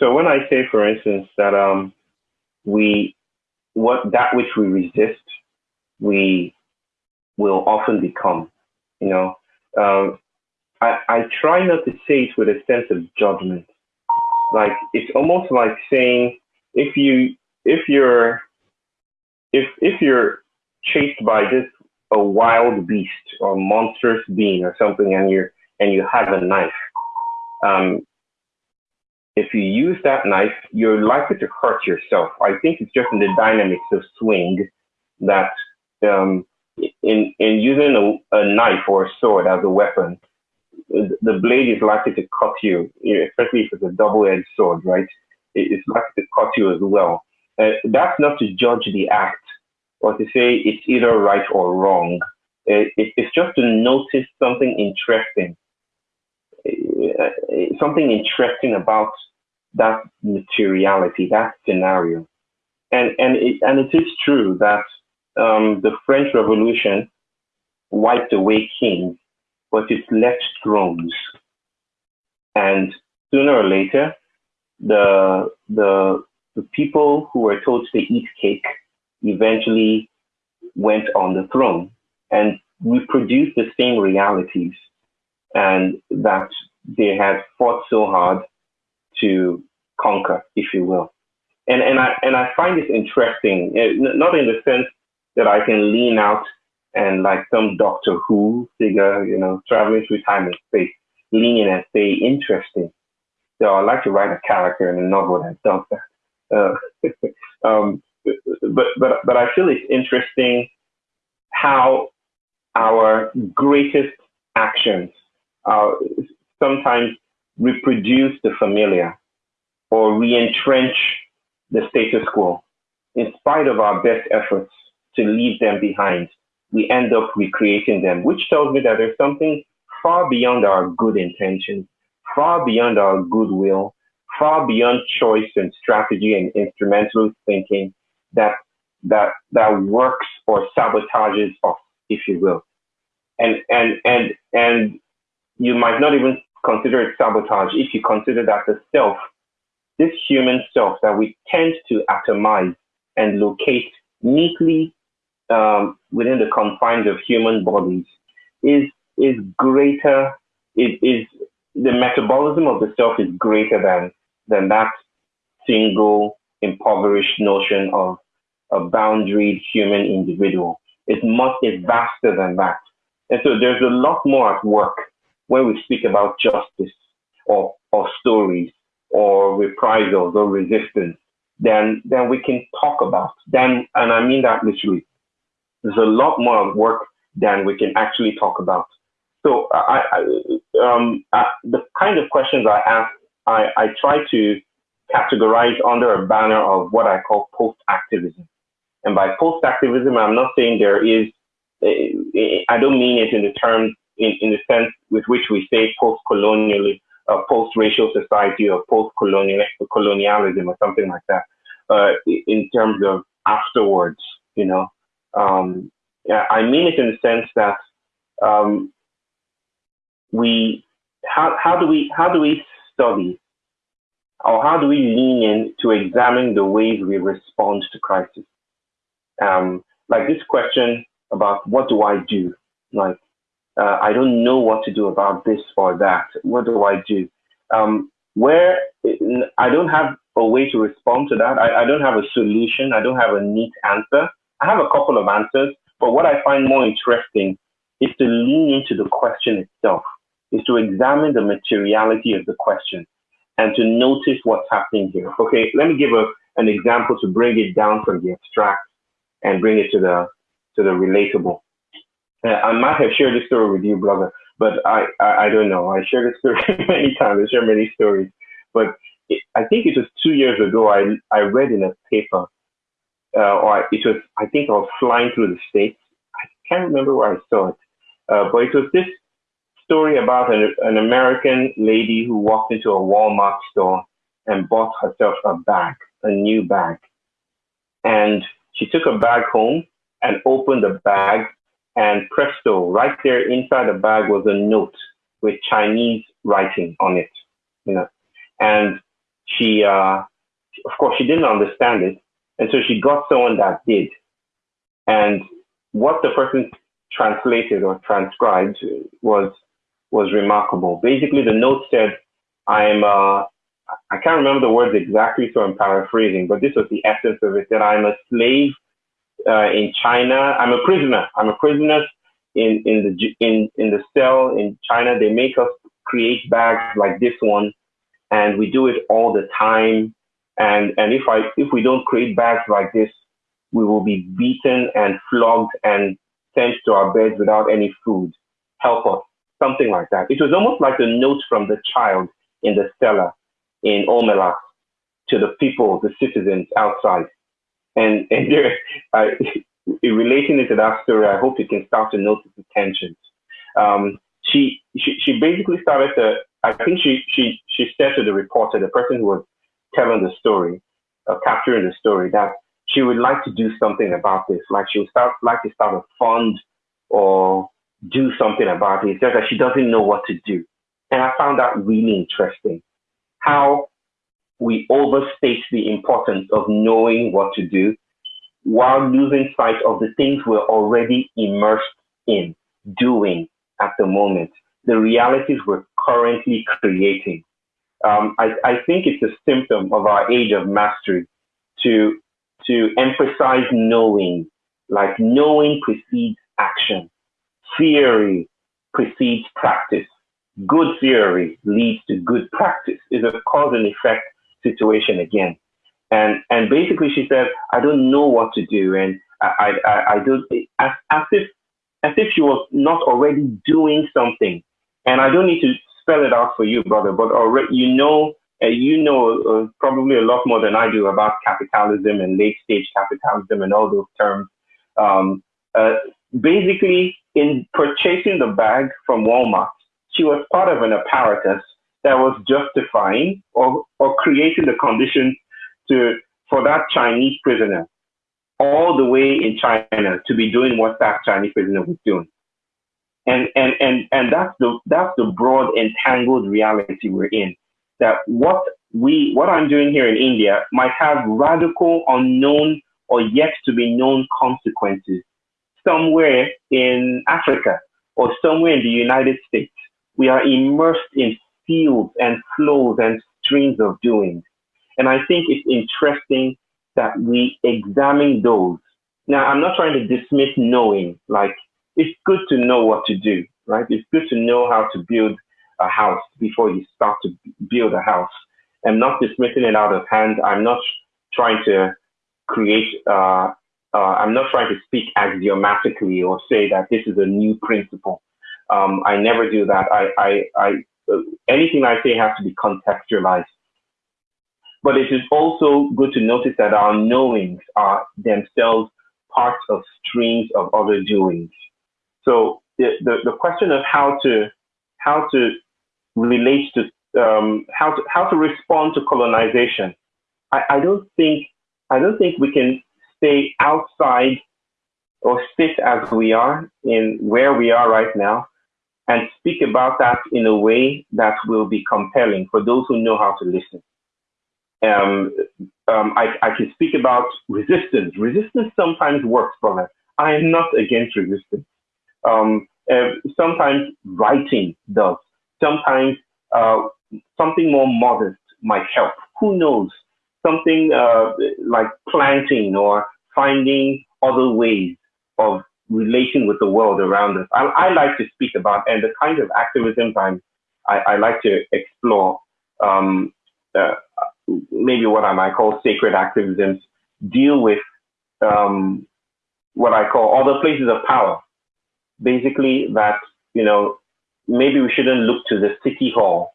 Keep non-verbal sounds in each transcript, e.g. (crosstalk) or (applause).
so when I say, for instance, that um, we what that which we resist, we will often become. You know, um, I I try not to say it with a sense of judgment. Like it's almost like saying if you if you're if if you're chased by this a wild beast or monstrous being or something and you're and you have a knife um, if you use that knife you're likely to hurt yourself. I think it's just in the dynamics of swing that um, in in using a, a knife or a sword as a weapon the blade is likely to cut you especially if it's a double-edged sword right? It's likely to cut you as well. Uh, that's not to judge the act or to say it's either right or wrong. It, it, it's just to notice something interesting, something interesting about that materiality, that scenario. And, and, it, and it is true that um, the French Revolution wiped away kings, but it left thrones. And sooner or later, the, the the people who were told to eat cake eventually went on the throne and reproduced the same realities and that they had fought so hard to conquer, if you will. And, and, I, and I find this interesting, eh, not in the sense that I can lean out and like some Doctor Who figure, you know, traveling through time and space, lean in and say interesting. So I'd like to write a character in a novel that does that. Uh, (laughs) um, but but but I feel it's interesting how our greatest actions uh, sometimes reproduce the familiar or re-entrench the status quo. In spite of our best efforts to leave them behind, we end up recreating them, which tells me that there's something far beyond our good intentions, far beyond our goodwill, far beyond choice and strategy and instrumental thinking that that that works or sabotages us, if you will. And and and and you might not even consider it sabotage if you consider that the self, this human self that we tend to atomize and locate neatly um, within the confines of human bodies, is is greater. It is the metabolism of the self is greater than than that single impoverished notion of a boundaried human individual. It's much, it's vaster than that. And so there's a lot more at work when we speak about justice or, or stories or reprisals or resistance then, than we can talk about. Then, and I mean that literally. There's a lot more work than we can actually talk about. So I, I um, I, the kind of questions I ask I, I try to categorize under a banner of what I call post-activism. And by post-activism, I'm not saying there is, eh, eh, I don't mean it in the terms, in, in the sense with which we say post-colonial, uh, post-racial society or post-colonialism or something like that, uh, in terms of afterwards, you know. Um, I mean it in the sense that um, we, how, how do we, how do we study or how do we lean in to examine the ways we respond to crisis? Um, like this question about what do I do? Like, uh, I don't know what to do about this or that. What do I do? Um, where I don't have a way to respond to that. I, I don't have a solution. I don't have a neat answer. I have a couple of answers, but what I find more interesting is to lean into the question itself, is to examine the materiality of the question and to notice what's happening here. Okay, let me give a, an example to bring it down from the abstract and bring it to the to the relatable. Uh, I might have shared this story with you, brother, but I, I, I don't know. I shared this story (laughs) many times. I share many stories, but it, I think it was two years ago. I I read in a paper, uh, or it was I think I was flying through the states. I can't remember where I saw it, uh, but it was this story about an, an American lady who walked into a Walmart store and bought herself a bag, a new bag. And she took a bag home and opened the bag and presto, right there inside the bag was a note with Chinese writing on it, you know. And she, uh, of course, she didn't understand it. And so she got someone that did. And what the person translated or transcribed was was remarkable. Basically, the note said, "I'm uh, I can't remember the words exactly, so I'm paraphrasing, but this was the essence of it: that I'm a slave uh, in China. I'm a prisoner. I'm a prisoner in in the in in the cell in China. They make us create bags like this one, and we do it all the time. And and if I if we don't create bags like this, we will be beaten and flogged and sent to our beds without any food. Help us, something like that. It was almost like a note from the child in the cellar in Omelas to the people, the citizens outside. And (laughs) and there, relating it to that story, I hope you can start to notice the tensions. Um, she, she she basically started to. I think she she she said to the reporter, the person who was telling the story, uh, capturing the story, that she would like to do something about this. Like she would start like to start a fund or do something about it. It's just that she doesn't know what to do. And I found that really interesting. How we overstate the importance of knowing what to do while losing sight of the things we're already immersed in doing at the moment, the realities we're currently creating. Um, I, I think it's a symptom of our age of mastery to to emphasize knowing, like knowing precedes action. Theory precedes practice. Good theory leads to good practice. It's a cause and effect situation again. And and basically she said, I don't know what to do. And I I, I don't as, as if as if she was not already doing something. And I don't need to spell it out for you, brother, but already you know uh, you know uh, probably a lot more than I do about capitalism and late stage capitalism and all those terms. Um, uh, basically, in purchasing the bag from Walmart, she was part of an apparatus that was justifying or, or creating the conditions to for that Chinese prisoner all the way in China to be doing what that Chinese prisoner was doing. And and and and that's the that's the broad entangled reality we're in that what we, what I'm doing here in India might have radical, unknown, or yet to be known consequences somewhere in Africa or somewhere in the United States. We are immersed in fields and flows and streams of doing. And I think it's interesting that we examine those. Now, I'm not trying to dismiss knowing, like, it's good to know what to do, right? It's good to know how to build a house before you start to build a house. I'm not dismissing it out of hand. I'm not trying to create, uh, uh, I'm not trying to speak axiomatically or say that this is a new principle. Um, I never do that. I, I, I anything I say has to be contextualized. But it is also good to notice that our knowings are themselves parts of streams of other doings. So the, the, the question of how to how to relates to um, how to how to respond to colonization. I, I don't think I don't think we can stay outside or sit as we are in where we are right now and speak about that in a way that will be compelling for those who know how to listen. Um, um, I, I can speak about resistance. Resistance sometimes works, brother. I am not against resistance. Um, uh, sometimes writing does sometimes uh, something more modest might help. Who knows? Something uh, like planting or finding other ways of relating with the world around us. I, I like to speak about and the kind of activism I'm, I, I like to explore. Um, uh, maybe what I might call sacred activisms deal with um, what I call other places of power. Basically, that you know maybe we shouldn't look to the city hall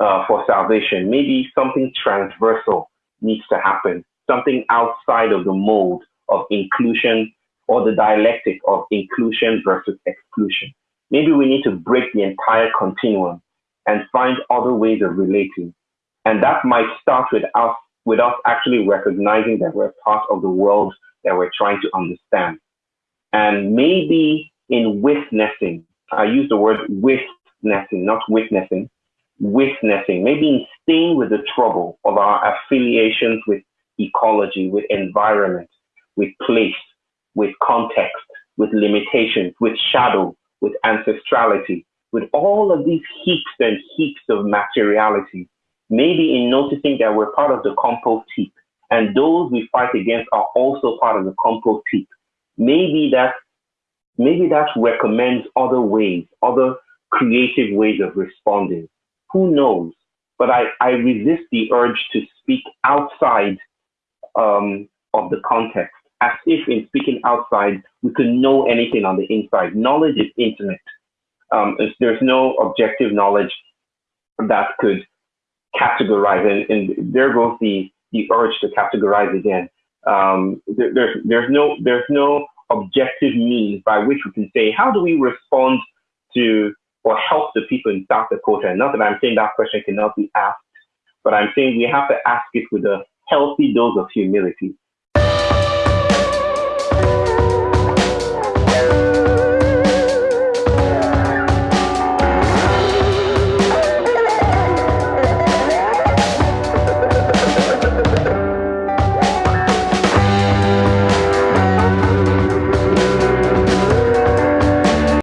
uh, for salvation. Maybe something transversal needs to happen, something outside of the mold of inclusion or the dialectic of inclusion versus exclusion. Maybe we need to break the entire continuum and find other ways of relating. And that might start with us, with us actually recognizing that we're part of the world that we're trying to understand. And maybe in witnessing I use the word witnessing, not witnessing. witnessing, maybe in staying with the trouble of our affiliations with ecology, with environment, with place, with context, with limitations, with shadow, with ancestrality, with all of these heaps and heaps of materiality, maybe in noticing that we're part of the compost heap and those we fight against are also part of the compost heap. Maybe that maybe that recommends other ways, other creative ways of responding. Who knows? But I, I resist the urge to speak outside um, of the context, as if in speaking outside, we could know anything on the inside. Knowledge is intimate. Um, there's no objective knowledge that could categorize, and, and there goes the, the urge to categorize again. Um, there, there's, there's, no, there's no objective means by which we can say, how do we respond to or help the people in South Dakota? Not that I'm saying that question cannot be asked, but I'm saying we have to ask it with a healthy dose of humility.